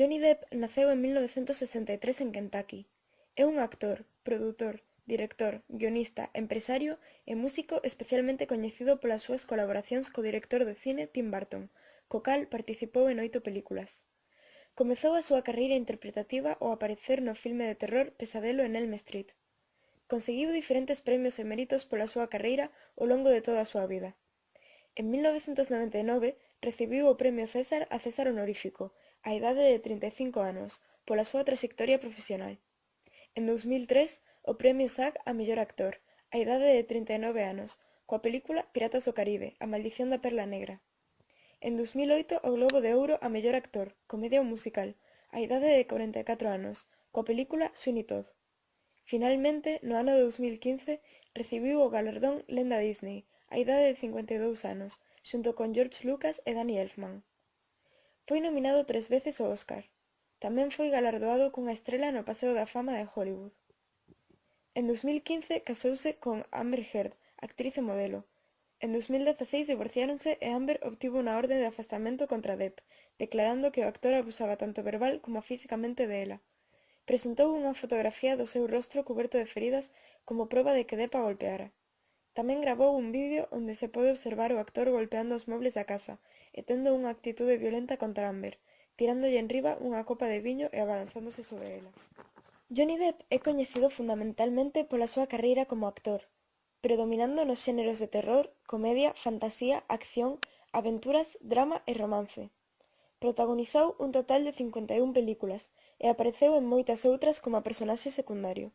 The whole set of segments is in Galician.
Johnny Depp naceu en 1963 en Kentucky. É un actor, produtor, director, guionista, empresario e músico especialmente coñecido polas súas colaboracións co director de cine Tim Burton, co cal participou en oito películas. Comezou a súa carreira interpretativa ao aparecer no filme de terror Pesadelo en Elm Street. Conseguiu diferentes premios e méritos pola súa carreira ao longo de toda a súa vida. En 1999 recibiu o Premio César a César Honorífico á idade de 35 anos pola súa traxectoria profesional. En 2003 o premio SAG a mellor actor, á idade de 39 anos, coa película Piratas do Caribe, a maldición da perla negra. En 2008 o Globo de Ouro a mellor actor, comedia ou musical, á idade de 44 anos, coa película Sweeney Todd. Finalmente, no ano de 2015, recibiu o galardón Lenda Disney, á idade de 52 anos, xunto con George Lucas e Danny Elfman. Foi nominado tres veces ao Óscar. Tamén foi galardoado cunha estrela no Paseo da Fama de Hollywood. En 2015 casouse con Amber Heard, actriz e modelo. En 2016 divorciáronse e Amber obtivo unha orde de afastamento contra Depp, declarando que o actor abusaba tanto verbal como físicamente de ela. Presentou unha fotografía do seu rostro cuberto de feridas como proba de que Depp a golpeara. Tamén gravou un vídeo onde se pode observar o actor golpeando os mobles da casa e tendo unha actitude violenta contra Amber, tirándolle enriba unha copa de viño e abalanzándose sobre ela. Johnny Depp é coñecido fundamentalmente pola súa carreira como actor, predominando nos xéneros de terror, comedia, fantasía, acción, aventuras, drama e romance. Protagonizou un total de 51 películas e apareceu en moitas outras como personaxe secundario.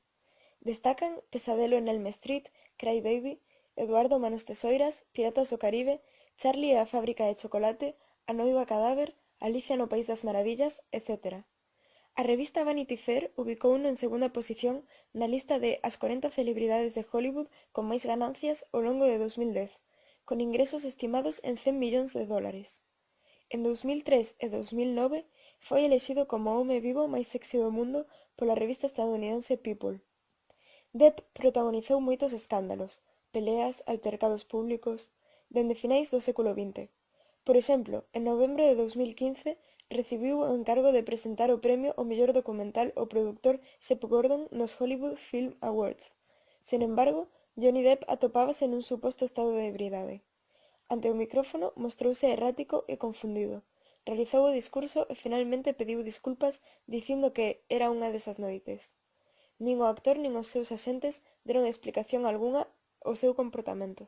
Destacan Pesadelo en Elm Street, Cry Baby, Eduardo Manos Tesoiras, Piratas do Caribe, Charlie e a fábrica de chocolate, A noiva cadáver, Alicia no País das Maravillas, etc. A revista Vanity Fair ubicouno en segunda posición na lista de as 40 celebridades de Hollywood con máis ganancias ao longo de 2010, con ingresos estimados en 100 millóns de dólares. En 2003 e 2009 foi elexido como o home vivo máis sexy do mundo pola revista estadounidense People. Depp protagonizou moitos escándalos, peleas, altercados públicos, dende finais do século XX. Por exemplo, en novembro de 2015 recibiu o encargo de presentar o premio ao mellor documental o produtor Sepp Gordon nos Hollywood Film Awards. Sen embargo, Johnny Depp atopábase nun suposto estado de ebriedade. Ante o micrófono mostrouse errático e confundido. Realizou o discurso e finalmente pediu disculpas dicindo que era unha desas noites. Nin o actor nin os seus axentes deron explicación algunha o seu comportamento.